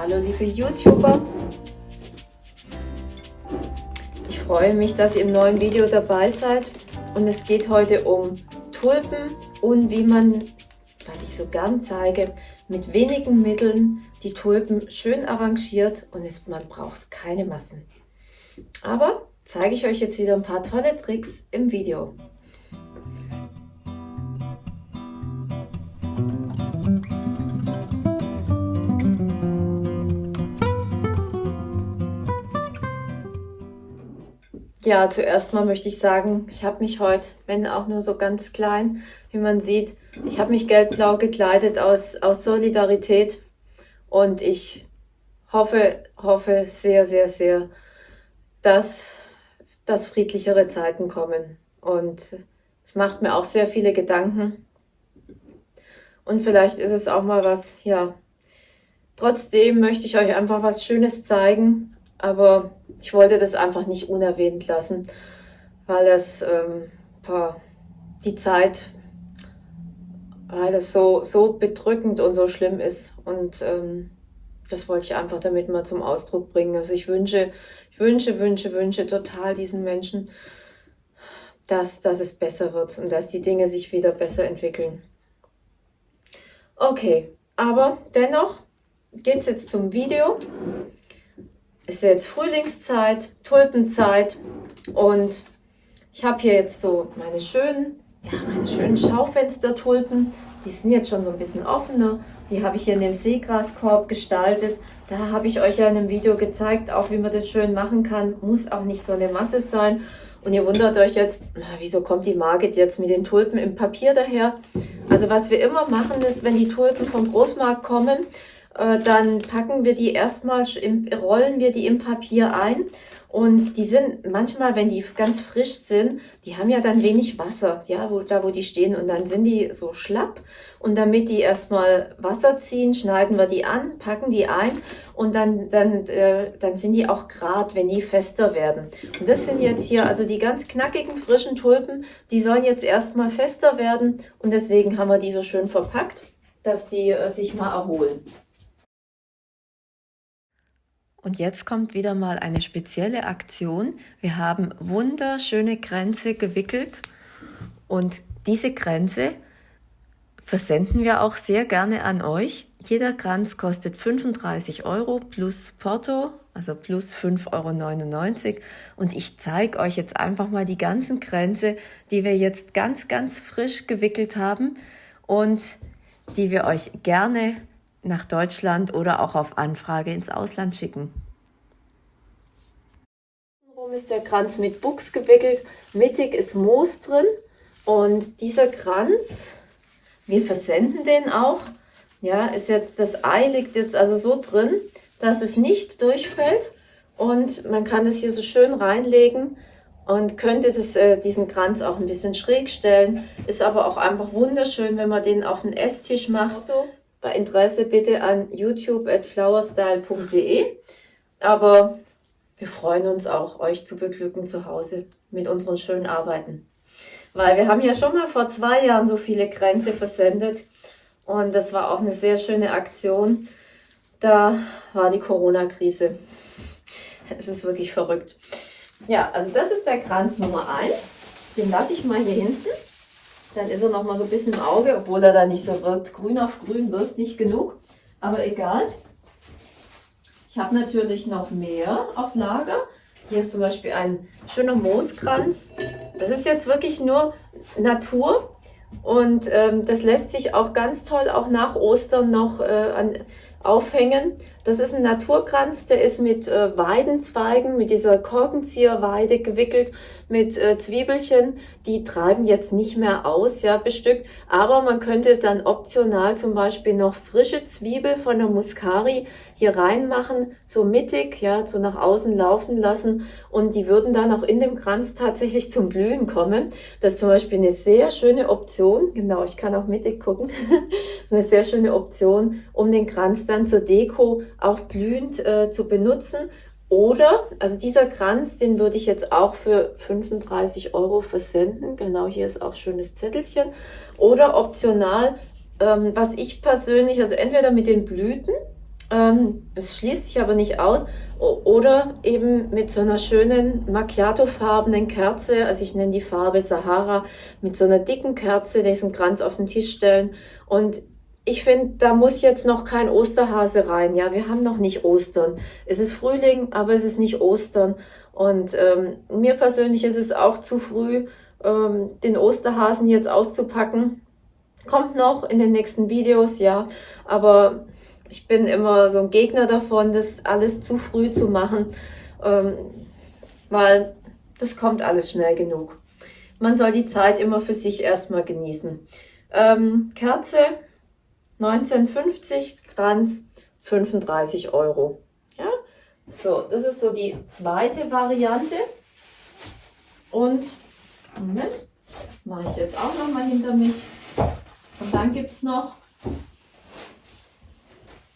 Hallo liebe YouTuber. Ich freue mich, dass ihr im neuen Video dabei seid. Und es geht heute um Tulpen und wie man, was ich so gern zeige, mit wenigen Mitteln die Tulpen schön arrangiert und es, man braucht keine Massen. Aber zeige ich euch jetzt wieder ein paar tolle Tricks im Video. Ja, zuerst mal möchte ich sagen, ich habe mich heute, wenn auch nur so ganz klein, wie man sieht, ich habe mich gelb-blau gekleidet aus, aus Solidarität und ich hoffe, hoffe sehr, sehr, sehr, dass, dass friedlichere Zeiten kommen. Und es macht mir auch sehr viele Gedanken. Und vielleicht ist es auch mal was, ja. Trotzdem möchte ich euch einfach was Schönes zeigen, aber ich wollte das einfach nicht unerwähnt lassen, weil das ähm, die Zeit, weil das so, so bedrückend und so schlimm ist. Und ähm, das wollte ich einfach damit mal zum Ausdruck bringen. Also ich wünsche, ich wünsche, wünsche, wünsche total diesen Menschen, dass, dass es besser wird und dass die Dinge sich wieder besser entwickeln. Okay, aber dennoch geht es jetzt zum Video ist jetzt Frühlingszeit, Tulpenzeit und ich habe hier jetzt so meine schönen, ja, meine schönen Schaufenstertulpen. Die sind jetzt schon so ein bisschen offener. Die habe ich hier in dem Seegraskorb gestaltet. Da habe ich euch ja in einem Video gezeigt, auch wie man das schön machen kann. Muss auch nicht so eine Masse sein. Und ihr wundert euch jetzt, na, wieso kommt die Margit jetzt mit den Tulpen im Papier daher? Also was wir immer machen ist, wenn die Tulpen vom Großmarkt kommen, äh, dann packen wir die erstmal, rollen wir die im Papier ein. Und die sind manchmal, wenn die ganz frisch sind, die haben ja dann wenig Wasser, ja, wo, da wo die stehen. Und dann sind die so schlapp. Und damit die erstmal Wasser ziehen, schneiden wir die an, packen die ein. Und dann, dann, äh, dann sind die auch grad, wenn die fester werden. Und das sind jetzt hier also die ganz knackigen, frischen Tulpen, die sollen jetzt erstmal fester werden. Und deswegen haben wir die so schön verpackt, dass die äh, sich mal erholen. Und jetzt kommt wieder mal eine spezielle Aktion. Wir haben wunderschöne Kränze gewickelt und diese Kränze versenden wir auch sehr gerne an euch. Jeder Kranz kostet 35 Euro plus Porto, also plus 5,99 Euro. Und ich zeige euch jetzt einfach mal die ganzen Kränze, die wir jetzt ganz, ganz frisch gewickelt haben und die wir euch gerne nach Deutschland oder auch auf Anfrage ins Ausland schicken. Rum ist der Kranz mit Buchs gewickelt, mittig ist Moos drin und dieser Kranz, wir versenden den auch, ja, ist jetzt, das Ei liegt jetzt also so drin, dass es nicht durchfällt und man kann es hier so schön reinlegen und könnte das, äh, diesen Kranz auch ein bisschen schräg stellen. Ist aber auch einfach wunderschön, wenn man den auf den Esstisch macht bei Interesse bitte an youtube at flowerstyle.de. Aber wir freuen uns auch, euch zu beglücken zu Hause mit unseren schönen Arbeiten. Weil wir haben ja schon mal vor zwei Jahren so viele Kränze versendet. Und das war auch eine sehr schöne Aktion. Da war die Corona-Krise. Es ist wirklich verrückt. Ja, also das ist der Kranz Nummer 1. Den lasse ich mal hier hinten. Dann ist er noch mal so ein bisschen im Auge, obwohl er da nicht so wirkt. Grün auf grün wirkt nicht genug, aber egal. Ich habe natürlich noch mehr auf Lager. Hier ist zum Beispiel ein schöner Mooskranz. Das ist jetzt wirklich nur Natur und ähm, das lässt sich auch ganz toll auch nach Ostern noch äh, an, aufhängen. Das ist ein Naturkranz, der ist mit äh, Weidenzweigen, mit dieser Korkenzieherweide gewickelt, mit äh, Zwiebelchen. Die treiben jetzt nicht mehr aus, ja, bestückt. Aber man könnte dann optional zum Beispiel noch frische Zwiebel von der Muscari hier reinmachen, so mittig, ja, so nach außen laufen lassen. Und die würden dann auch in dem Kranz tatsächlich zum Blühen kommen. Das ist zum Beispiel eine sehr schöne Option. Genau, ich kann auch mittig gucken. das ist eine sehr schöne Option, um den Kranz dann zur Deko auch blühend äh, zu benutzen. Oder, also dieser Kranz, den würde ich jetzt auch für 35 Euro versenden. Genau, hier ist auch schönes Zettelchen. Oder optional, ähm, was ich persönlich, also entweder mit den Blüten, Ähm, es schließt sich aber nicht aus. Oder eben mit so einer schönen Macchiato-farbenen Kerze, also ich nenne die Farbe Sahara, mit so einer dicken Kerze diesen Kranz auf den Tisch stellen. Und ich finde, da muss jetzt noch kein Osterhase rein. Ja, wir haben noch nicht Ostern. Es ist Frühling, aber es ist nicht Ostern. Und ähm, mir persönlich ist es auch zu früh, ähm, den Osterhasen jetzt auszupacken. Kommt noch in den nächsten Videos, ja. Aber ich bin immer so ein Gegner davon, das alles zu früh zu machen, ähm, weil das kommt alles schnell genug. Man soll die Zeit immer für sich erstmal genießen. Ähm, Kerze 1950, Kranz 35 Euro. Ja, so, das ist so die zweite Variante. Und, Moment, mache ich jetzt auch noch mal hinter mich. Und dann gibt es noch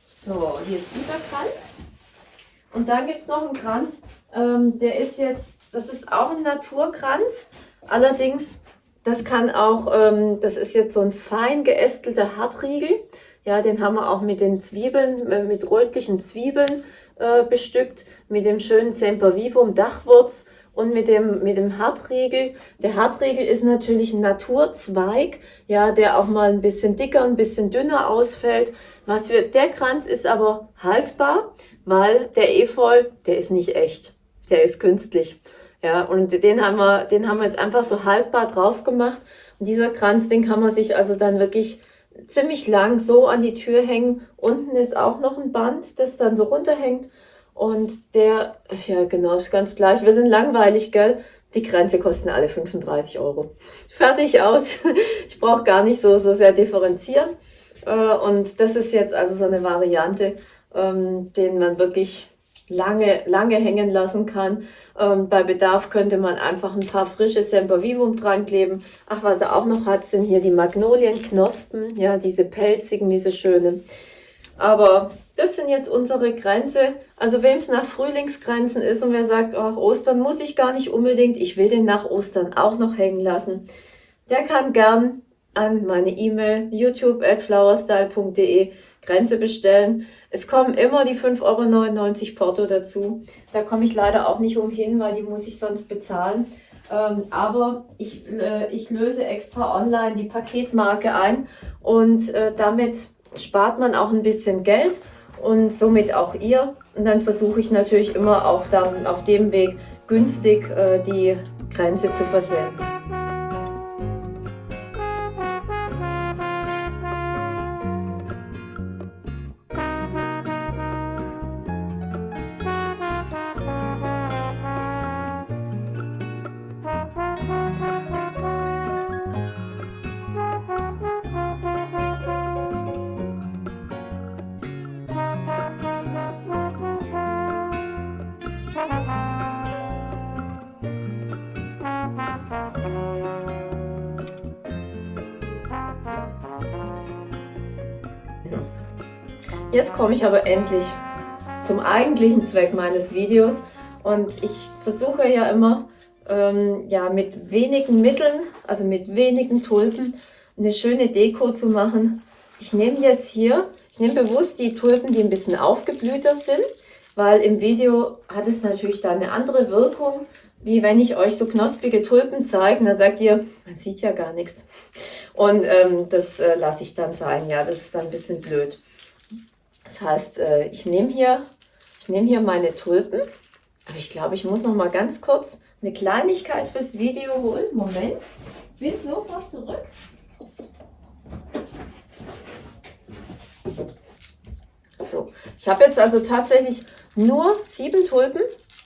so, hier ist dieser Kranz. Und dann gibt es noch einen Kranz, ähm, der ist jetzt, das ist auch ein Naturkranz. Allerdings, das kann auch, ähm, das ist jetzt so ein fein geästelter Hartriegel. Ja, den haben wir auch mit den Zwiebeln, äh, mit rötlichen Zwiebeln äh, bestückt, mit dem schönen Sempervivum Dachwurz und mit dem, mit dem Hartriegel. Der Hartriegel ist natürlich ein Naturzweig, ja, der auch mal ein bisschen dicker, ein bisschen dünner ausfällt. Was wir, der Kranz ist aber haltbar, weil der Efeu, der ist nicht echt. Der ist künstlich. Ja, und den haben wir, den haben wir jetzt einfach so haltbar drauf gemacht. Und dieser Kranz, den kann man sich also dann wirklich ziemlich lang so an die Tür hängen. Unten ist auch noch ein Band, das dann so runterhängt. Und der, ja genau, ist ganz gleich. Wir sind langweilig, gell? Die Grenze kosten alle 35 Euro. Fertig aus. Ich brauche gar nicht so, so sehr differenzieren. Äh, und das ist jetzt also so eine Variante, ähm, den man wirklich lange, lange hängen lassen kann. Ähm, bei Bedarf könnte man einfach ein paar frische Sempervivum dran kleben. Ach, was er auch noch hat, sind hier die Magnolienknospen, ja, diese pelzigen, diese schönen. Aber das sind jetzt unsere Grenze. Also wem es nach Frühlingsgrenzen ist und wer sagt, ach, Ostern muss ich gar nicht unbedingt, ich will den nach Ostern auch noch hängen lassen, der kann gern an meine E-Mail youtube at flowerstyle.de Grenze bestellen. Es kommen immer die 5,99 Euro Porto dazu. Da komme ich leider auch nicht umhin, weil die muss ich sonst bezahlen. Ähm, aber ich, äh, ich löse extra online die Paketmarke ein und äh, damit spart man auch ein bisschen Geld und somit auch ihr. Und dann versuche ich natürlich immer auch dann auf dem Weg günstig äh, die Grenze zu versenden. Jetzt komme ich aber endlich zum eigentlichen Zweck meines Videos und ich versuche ja immer ähm, ja, mit wenigen Mitteln, also mit wenigen Tulpen, eine schöne Deko zu machen. Ich nehme jetzt hier, ich nehme bewusst die Tulpen, die ein bisschen aufgeblühter sind, weil im Video hat es natürlich da eine andere Wirkung, wie wenn ich euch so knospige Tulpen zeige, da sagt ihr, man sieht ja gar nichts. Und ähm, das äh, lasse ich dann sein, ja, das ist dann ein bisschen blöd. Das heißt, äh, ich nehme hier, ich nehme hier meine Tulpen, aber ich glaube, ich muss noch mal ganz kurz eine Kleinigkeit fürs Video holen. Moment, bin sofort zurück. So, ich habe jetzt also tatsächlich nur sieben Tulpen.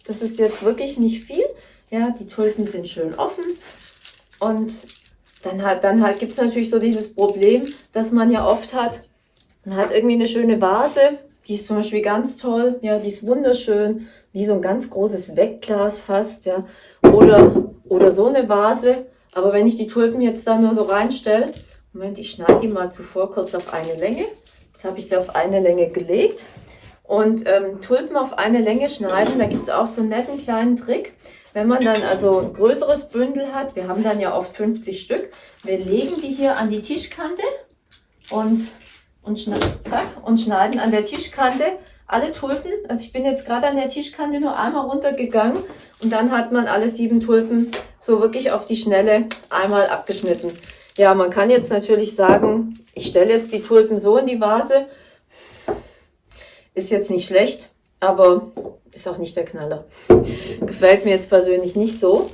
Das ist jetzt wirklich nicht viel. Ja, die Tulpen sind schön offen. Und dann, hat, dann halt, gibt es natürlich so dieses Problem, dass man ja oft hat, man hat irgendwie eine schöne Vase, die ist zum Beispiel ganz toll, ja, die ist wunderschön, wie so ein ganz großes Wegglas fast, ja, oder, oder so eine Vase. Aber wenn ich die Tulpen jetzt da nur so reinstelle, Moment, ich schneide die mal zuvor kurz auf eine Länge. Jetzt habe ich sie auf eine Länge gelegt. Und ähm, Tulpen auf eine Länge schneiden, da gibt es auch so einen netten kleinen Trick. Wenn man dann also ein größeres Bündel hat, wir haben dann ja oft 50 Stück, wir legen die hier an die Tischkante und und, zack, und schneiden an der Tischkante alle Tulpen. Also ich bin jetzt gerade an der Tischkante nur einmal runtergegangen und dann hat man alle sieben Tulpen so wirklich auf die Schnelle einmal abgeschnitten. Ja, man kann jetzt natürlich sagen, ich stelle jetzt die Tulpen so in die Vase. Ist jetzt nicht schlecht, aber ist auch nicht der Knaller. Gefällt mir jetzt persönlich nicht so.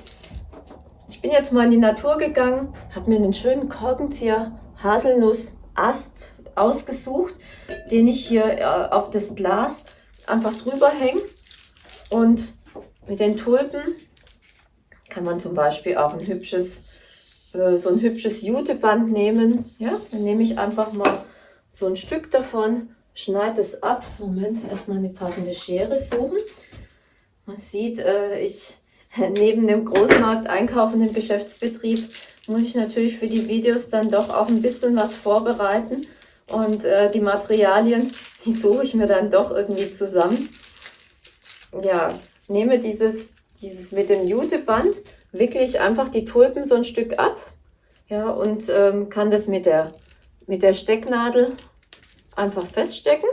Ich bin jetzt mal in die Natur gegangen, habe mir einen schönen Korkenzieher Haselnuss Ast ausgesucht, den ich hier äh, auf das Glas einfach drüber hänge. Und mit den Tulpen kann man zum Beispiel auch ein hübsches, äh, so ein hübsches Juteband nehmen. Ja, dann nehme ich einfach mal so ein Stück davon, schneide es ab. Moment, erstmal eine passende Schere suchen. Man sieht, äh, ich neben dem Großmarkt einkaufenden Geschäftsbetrieb muss ich natürlich für die Videos dann doch auch ein bisschen was vorbereiten. Und äh, die Materialien, die suche ich mir dann doch irgendwie zusammen. Ja, nehme dieses, dieses mit dem Juteband, wickle ich einfach die Tulpen so ein Stück ab. Ja, und ähm, kann das mit der, mit der Stecknadel einfach feststecken.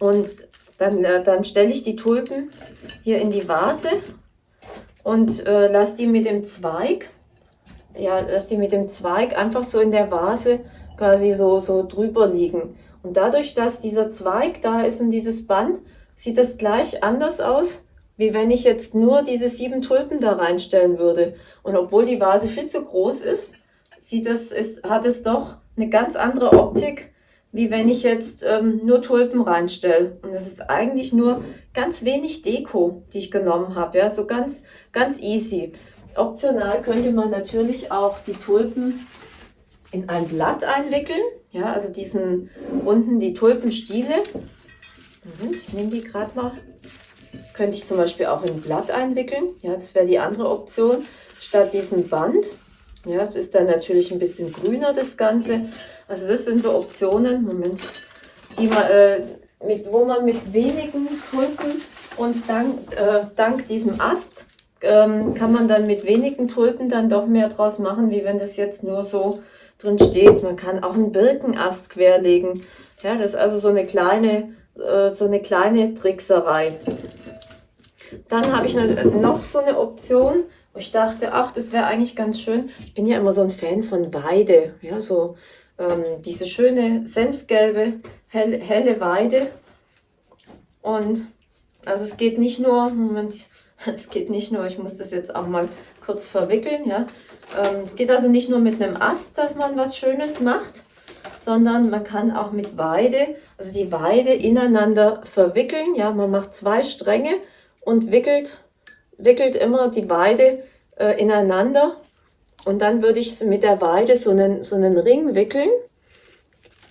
Und dann, äh, dann stelle ich die Tulpen hier in die Vase und äh, lasse die mit dem Zweig, ja, lasse die mit dem Zweig einfach so in der Vase quasi so, so drüber liegen. Und dadurch, dass dieser Zweig da ist und dieses Band, sieht das gleich anders aus, wie wenn ich jetzt nur diese sieben Tulpen da reinstellen würde. Und obwohl die Vase viel zu groß ist, sieht es, ist, hat es doch eine ganz andere Optik, wie wenn ich jetzt ähm, nur Tulpen reinstelle. Und das ist eigentlich nur ganz wenig Deko, die ich genommen habe. Ja, so ganz, ganz easy. Optional könnte man natürlich auch die Tulpen in ein Blatt einwickeln. Ja, also diesen unten die Tulpenstiele. Ich nehme die gerade mal. Könnte ich zum Beispiel auch in ein Blatt einwickeln. Ja, das wäre die andere Option. Statt diesem Band. Ja, es ist dann natürlich ein bisschen grüner, das Ganze. Also das sind so Optionen, Moment, die man, äh, mit, wo man mit wenigen Tulpen und dank, äh, dank diesem Ast ähm, kann man dann mit wenigen Tulpen dann doch mehr draus machen, wie wenn das jetzt nur so drin steht. Man kann auch einen Birkenast querlegen. Ja, das ist also so eine kleine, äh, so eine kleine Trickserei. Dann habe ich noch so eine Option, wo ich dachte, ach, das wäre eigentlich ganz schön. Ich bin ja immer so ein Fan von Weide, ja, so ähm, diese schöne senfgelbe, hell, helle Weide. Und also es geht nicht nur, Moment, es geht nicht nur, ich muss das jetzt auch mal kurz verwickeln, ja. Ähm, es geht also nicht nur mit einem Ast, dass man was Schönes macht, sondern man kann auch mit Weide, also die Weide ineinander verwickeln, ja. Man macht zwei Stränge und wickelt, wickelt immer die Weide äh, ineinander und dann würde ich mit der Weide so einen, so einen Ring wickeln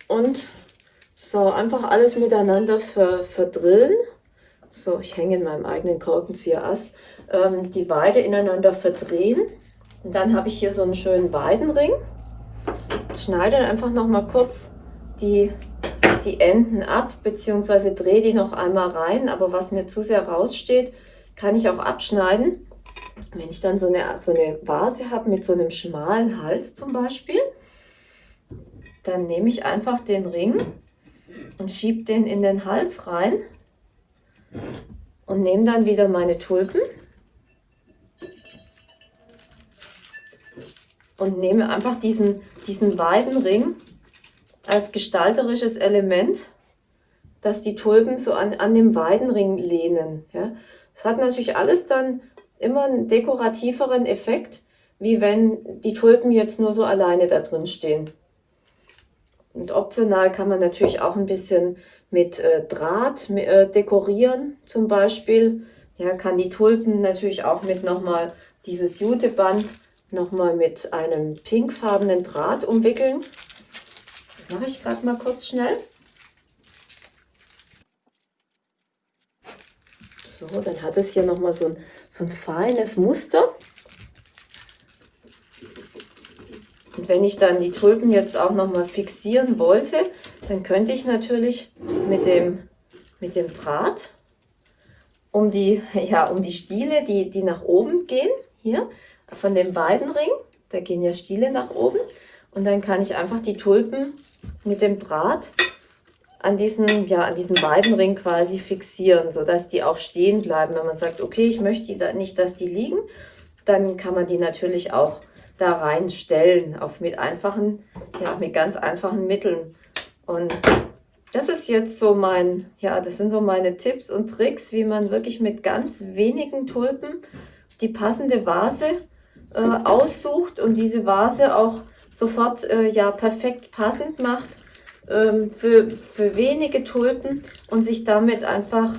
und so einfach alles miteinander ver, verdrillen. So, ich hänge in meinem eigenen Korkenzieher-Ass. Ähm, die Weide ineinander verdrehen. Und dann habe ich hier so einen schönen Weidenring. Schneide einfach noch mal kurz die, die Enden ab, beziehungsweise drehe die noch einmal rein. Aber was mir zu sehr raussteht, kann ich auch abschneiden. Wenn ich dann so eine, so eine Vase habe mit so einem schmalen Hals zum Beispiel, dann nehme ich einfach den Ring und schiebe den in den Hals rein und nehme dann wieder meine Tulpen und nehme einfach diesen, diesen Weidenring als gestalterisches Element, dass die Tulpen so an, an dem Weidenring lehnen. Ja. Das hat natürlich alles dann immer einen dekorativeren Effekt, wie wenn die Tulpen jetzt nur so alleine da drin stehen. Und optional kann man natürlich auch ein bisschen mit äh, Draht äh, dekorieren zum Beispiel. Ja, kann die Tulpen natürlich auch mit nochmal dieses Juteband nochmal mit einem pinkfarbenen Draht umwickeln. Das mache ich gerade mal kurz schnell. So, dann hat es hier nochmal so ein, so ein feines Muster. Und wenn ich dann die Tulpen jetzt auch nochmal fixieren wollte, dann könnte ich natürlich mit dem, mit dem Draht um die, ja, um die Stiele, die, die nach oben gehen, hier von dem Weidenring, da gehen ja Stiele nach oben, Und dann kann ich einfach die Tulpen mit dem Draht an diesen, ja, an diesen Weidenring quasi fixieren, sodass die auch stehen bleiben. Wenn man sagt, okay, ich möchte da nicht, dass die liegen, dann kann man die natürlich auch da reinstellen, auf mit einfachen, ja, mit ganz einfachen Mitteln. Und das ist jetzt so mein, ja, das sind so meine Tipps und Tricks, wie man wirklich mit ganz wenigen Tulpen die passende Vase äh, aussucht und diese Vase auch sofort äh, ja perfekt passend macht ähm, für, für wenige Tulpen und sich damit einfach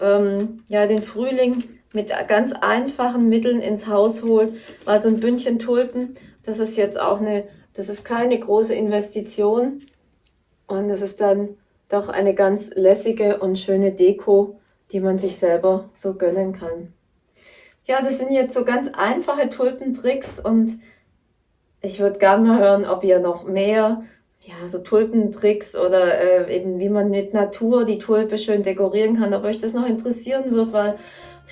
ähm, ja, den Frühling mit ganz einfachen Mitteln ins Haus holt. Weil so ein Bündchen Tulpen, das ist jetzt auch eine, das ist keine große Investition und es ist dann doch eine ganz lässige und schöne Deko, die man sich selber so gönnen kann. Ja, das sind jetzt so ganz einfache Tulpentricks und ich würde gerne mal hören, ob ihr noch mehr ja, so Tulpentricks oder äh, eben wie man mit Natur die Tulpe schön dekorieren kann, ob euch das noch interessieren wird, weil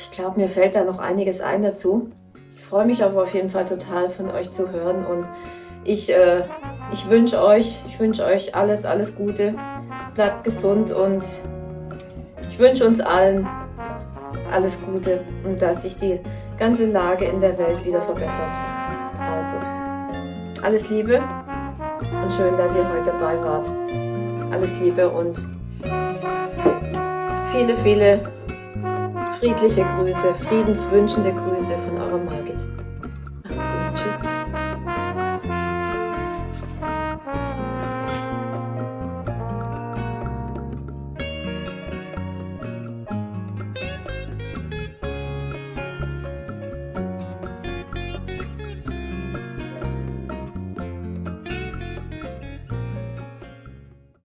ich glaube, mir fällt da noch einiges ein dazu. Ich freue mich aber auf jeden Fall total von euch zu hören und ich, äh, ich wünsche euch, ich wünsche euch alles, alles Gute. Bleibt gesund und ich wünsche uns allen alles Gute und dass sich die ganze Lage in der Welt wieder verbessert. Also, alles Liebe und schön, dass ihr heute dabei wart. Alles Liebe und viele, viele friedliche Grüße, friedenswünschende Grüße von eurer Margit.